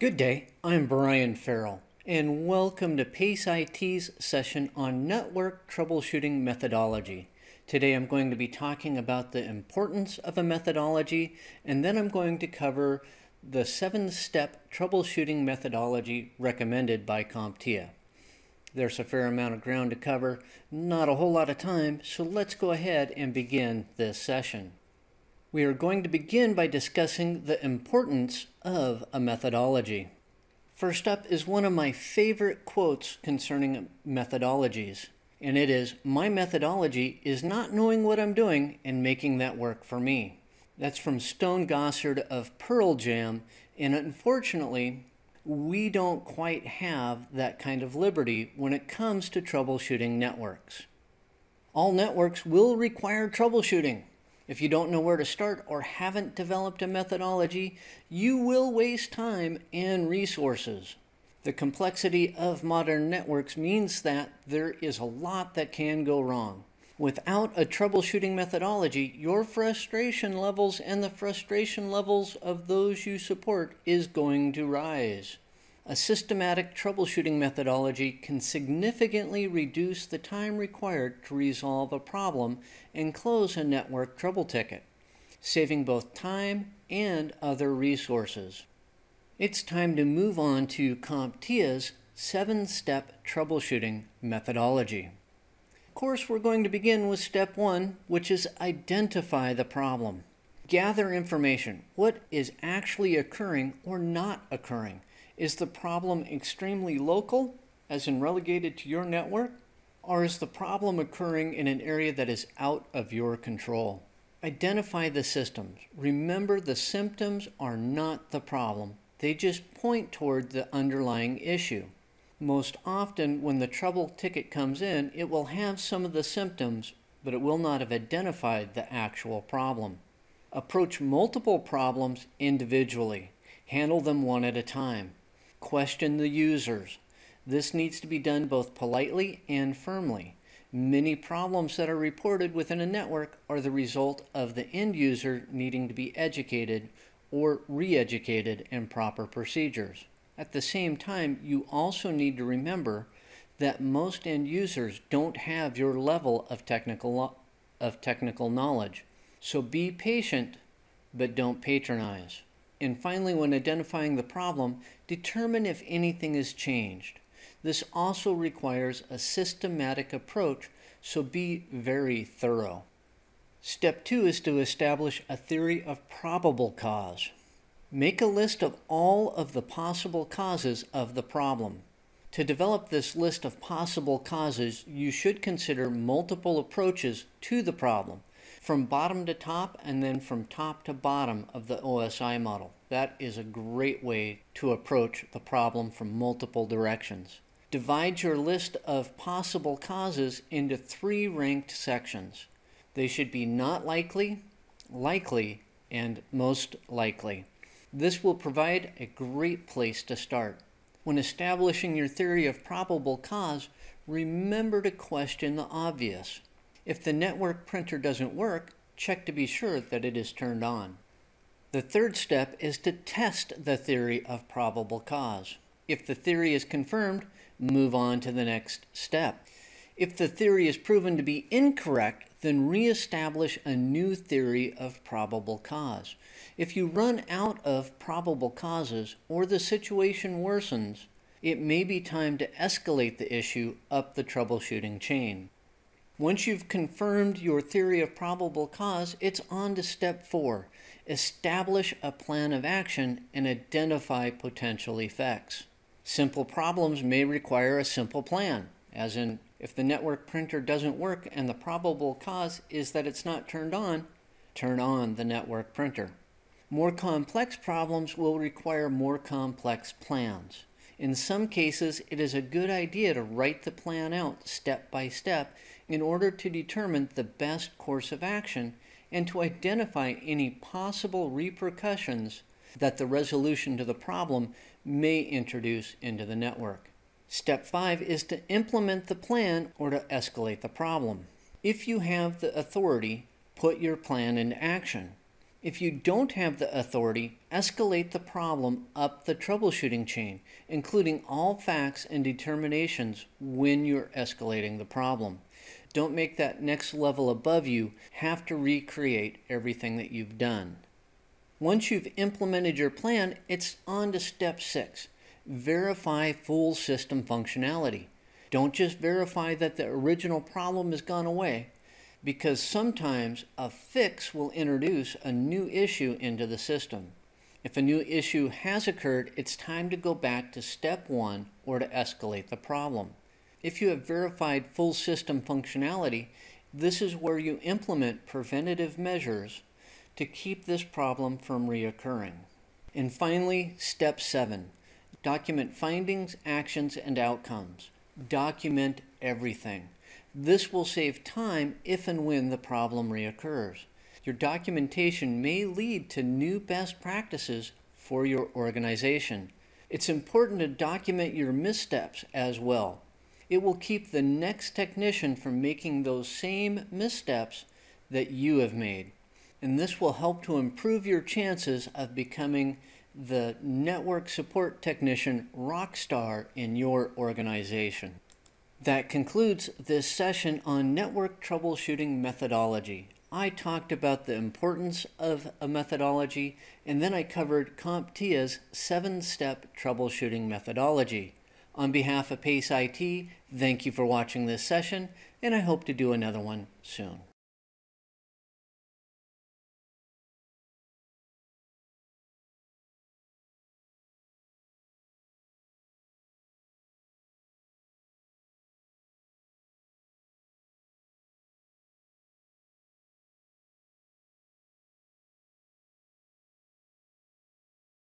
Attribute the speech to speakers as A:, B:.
A: Good day, I'm Brian Farrell, and welcome to PACE IT's session on network troubleshooting methodology. Today I'm going to be talking about the importance of a methodology, and then I'm going to cover the seven-step troubleshooting methodology recommended by CompTIA. There's a fair amount of ground to cover, not a whole lot of time, so let's go ahead and begin this session. We are going to begin by discussing the importance of a methodology. First up is one of my favorite quotes concerning methodologies and it is my methodology is not knowing what I'm doing and making that work for me. That's from Stone Gossard of Pearl Jam, and unfortunately, we don't quite have that kind of liberty when it comes to troubleshooting networks. All networks will require troubleshooting. If you don't know where to start or haven't developed a methodology, you will waste time and resources. The complexity of modern networks means that there is a lot that can go wrong. Without a troubleshooting methodology, your frustration levels and the frustration levels of those you support is going to rise. A systematic troubleshooting methodology can significantly reduce the time required to resolve a problem and close a network trouble ticket, saving both time and other resources. It's time to move on to CompTIA's seven-step troubleshooting methodology. Of course, we're going to begin with step one, which is identify the problem. Gather information. What is actually occurring or not occurring? Is the problem extremely local, as in relegated to your network? Or is the problem occurring in an area that is out of your control? Identify the systems. Remember the symptoms are not the problem. They just point toward the underlying issue. Most often, when the trouble ticket comes in, it will have some of the symptoms, but it will not have identified the actual problem. Approach multiple problems individually. Handle them one at a time. Question the users. This needs to be done both politely and firmly. Many problems that are reported within a network are the result of the end user needing to be educated or re-educated in proper procedures. At the same time, you also need to remember that most end users don't have your level of technical, of technical knowledge. So be patient, but don't patronize. And finally, when identifying the problem, determine if anything has changed. This also requires a systematic approach, so be very thorough. Step two is to establish a theory of probable cause. Make a list of all of the possible causes of the problem. To develop this list of possible causes, you should consider multiple approaches to the problem, from bottom to top and then from top to bottom of the OSI model. That is a great way to approach the problem from multiple directions. Divide your list of possible causes into three ranked sections. They should be not likely, likely, and most likely. This will provide a great place to start. When establishing your theory of probable cause, remember to question the obvious. If the network printer doesn't work, check to be sure that it is turned on. The third step is to test the theory of probable cause. If the theory is confirmed, move on to the next step. If the theory is proven to be incorrect, then reestablish a new theory of probable cause. If you run out of probable causes or the situation worsens, it may be time to escalate the issue up the troubleshooting chain. Once you've confirmed your theory of probable cause, it's on to step four. Establish a plan of action and identify potential effects. Simple problems may require a simple plan, as in if the network printer doesn't work and the probable cause is that it's not turned on, turn on the network printer. More complex problems will require more complex plans. In some cases, it is a good idea to write the plan out step by step in order to determine the best course of action and to identify any possible repercussions that the resolution to the problem may introduce into the network. Step five is to implement the plan or to escalate the problem. If you have the authority, put your plan into action. If you don't have the authority, escalate the problem up the troubleshooting chain, including all facts and determinations when you're escalating the problem. Don't make that next level above you have to recreate everything that you've done. Once you've implemented your plan, it's on to step six. Verify full system functionality. Don't just verify that the original problem has gone away, because sometimes a fix will introduce a new issue into the system. If a new issue has occurred, it's time to go back to step one or to escalate the problem. If you have verified full system functionality, this is where you implement preventative measures to keep this problem from reoccurring. And finally, step seven, document findings, actions, and outcomes. Document everything. This will save time if and when the problem reoccurs. Your documentation may lead to new best practices for your organization. It's important to document your missteps as well. It will keep the next technician from making those same missteps that you have made and this will help to improve your chances of becoming the network support technician rock star in your organization. That concludes this session on network troubleshooting methodology. I talked about the importance of a methodology and then I covered CompTIA's seven-step troubleshooting methodology. On behalf of PACE IT, thank you for watching this session and I hope to do another one soon.